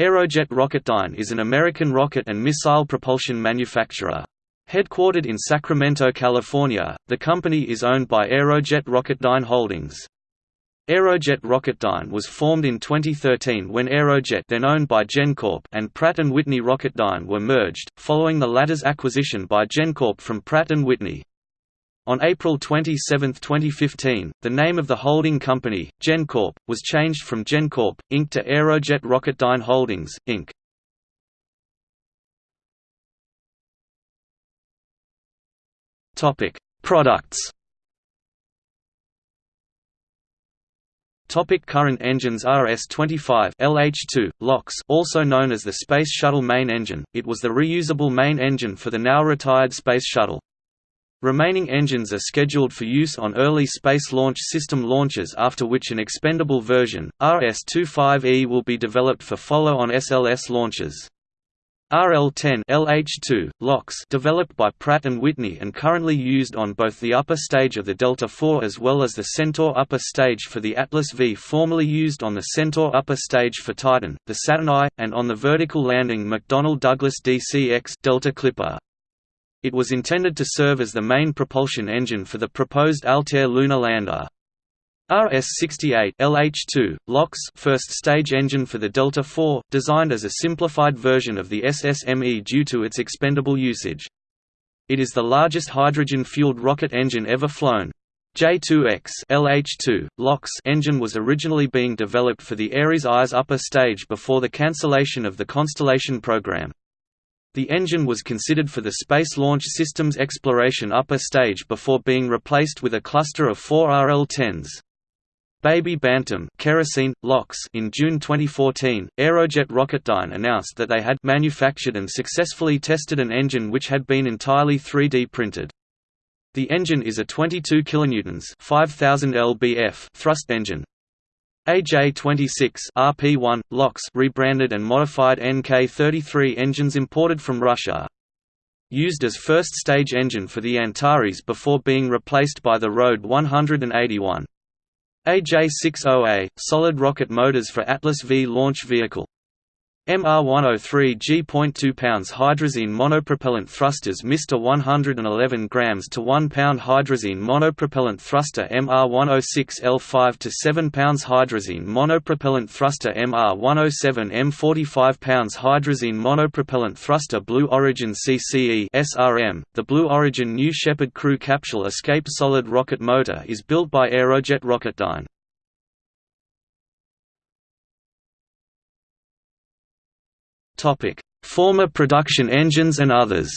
Aerojet Rocketdyne is an American rocket and missile propulsion manufacturer. Headquartered in Sacramento, California, the company is owned by Aerojet Rocketdyne Holdings. Aerojet Rocketdyne was formed in 2013 when Aerojet then owned by GenCorp and Pratt & Whitney Rocketdyne were merged, following the latter's acquisition by GenCorp from Pratt & Whitney. On April 27, 2015, the name of the holding company, GenCorp, was changed from GenCorp, Inc. to Aerojet Rocketdyne Holdings, Inc. Products Topic current engines RS-25 LH2, LOX also known as the Space Shuttle main engine, it was the reusable main engine for the now retired Space Shuttle. Remaining engines are scheduled for use on early Space Launch System launches after which an expendable version, RS-25E will be developed for follow-on SLS launches. RL-10 LH2, LOX developed by Pratt & Whitney and currently used on both the upper stage of the Delta IV as well as the Centaur upper stage for the Atlas V formerly used on the Centaur upper stage for Titan, the Saturn I, and on the vertical landing McDonnell Douglas DC-X Delta Clipper. It was intended to serve as the main propulsion engine for the proposed Altair lunar lander. RS-68 LH2, LOX first stage engine for the Delta IV, designed as a simplified version of the SSME due to its expendable usage. It is the largest hydrogen-fueled rocket engine ever flown. J2X LH2, LOX engine was originally being developed for the Ares I's upper stage before the cancellation of the Constellation program. The engine was considered for the Space Launch System's exploration upper stage before being replaced with a cluster of four RL-10s. Baby Bantam kerosene, LOX in June 2014, Aerojet Rocketdyne announced that they had manufactured and successfully tested an engine which had been entirely 3D printed. The engine is a 22 kilonewtons 5000 lbf thrust engine, AJ-26 RP1 LOX rebranded and modified NK-33 engines imported from Russia. Used as first stage engine for the Antares before being replaced by the RD-181. AJ-60A solid rocket motors for Atlas V launch vehicle MR103 G.2 pounds hydrazine monopropellant thrusters Mr 111 grams to 1 pound hydrazine monopropellant thruster MR106 L5 to 7 pounds hydrazine monopropellant thruster MR107 M 45 pounds hydrazine monopropellant thruster Blue Origin CCE SRM The Blue Origin New Shepard crew capsule escape solid rocket motor is built by Aerojet Rocketdyne Former production engines and others.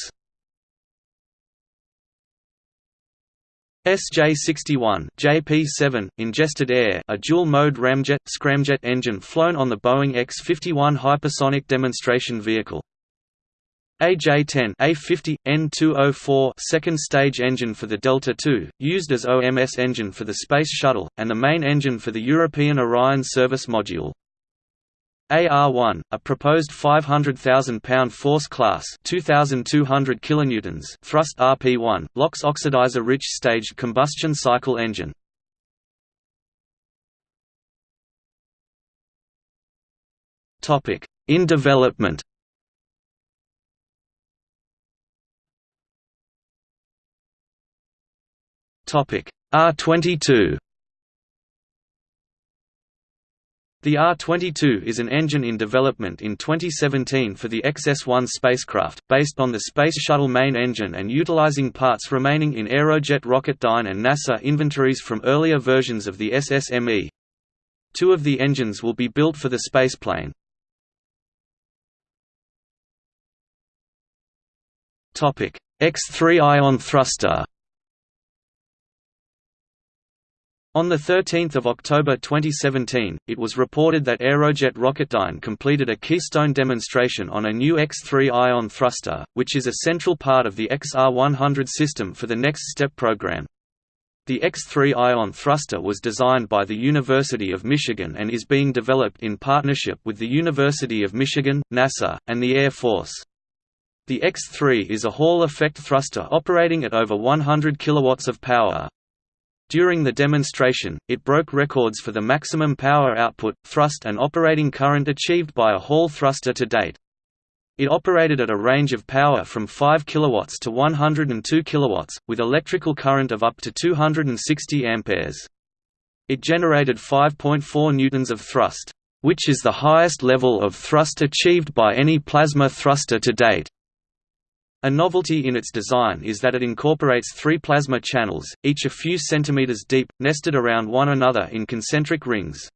SJ-61 JP-7 ingested air, a dual-mode ramjet scramjet engine flown on the Boeing X-51 hypersonic demonstration vehicle. AJ-10 A50 N204 second stage engine for the Delta II, used as OMS engine for the Space Shuttle and the main engine for the European Orion service module. AR-1, a proposed 500,000-pound force class 2,200 kilonewtons thrust RP-1, LOX oxidizer-rich staged combustion cycle engine. In development R-22 The R-22 is an engine in development in 2017 for the XS-1 spacecraft, based on the Space Shuttle main engine and utilizing parts remaining in Aerojet Rocketdyne and NASA inventories from earlier versions of the SSME. Two of the engines will be built for the spaceplane. X-3 ion thruster On 13 October 2017, it was reported that Aerojet Rocketdyne completed a keystone demonstration on a new X-3 ion thruster, which is a central part of the XR100 system for the Next Step program. The X-3 ion thruster was designed by the University of Michigan and is being developed in partnership with the University of Michigan, NASA, and the Air Force. The X-3 is a Hall effect thruster operating at over 100 kilowatts of power. During the demonstration, it broke records for the maximum power output, thrust and operating current achieved by a Hall thruster to date. It operated at a range of power from 5 kW to 102 kW, with electrical current of up to 260 amperes. It generated 5.4 newtons of thrust, which is the highest level of thrust achieved by any plasma thruster to date. A novelty in its design is that it incorporates three plasma channels, each a few centimeters deep, nested around one another in concentric rings.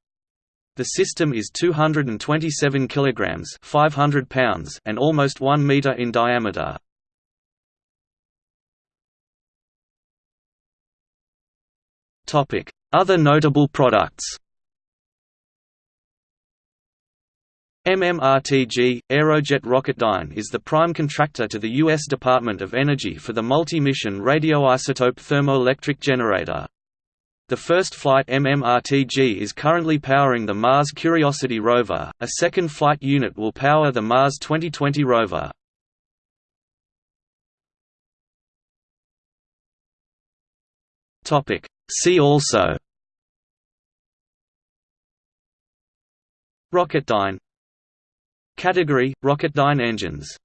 The system is 227 kilograms, 500 pounds, and almost 1 meter in diameter. Topic: Other notable products. MMRTG – Aerojet Rocketdyne is the prime contractor to the U.S. Department of Energy for the multi-mission radioisotope thermoelectric generator. The first flight MMRTG is currently powering the Mars Curiosity rover, a second flight unit will power the Mars 2020 rover. See also Rocketdyne Category – Rocketdyne engines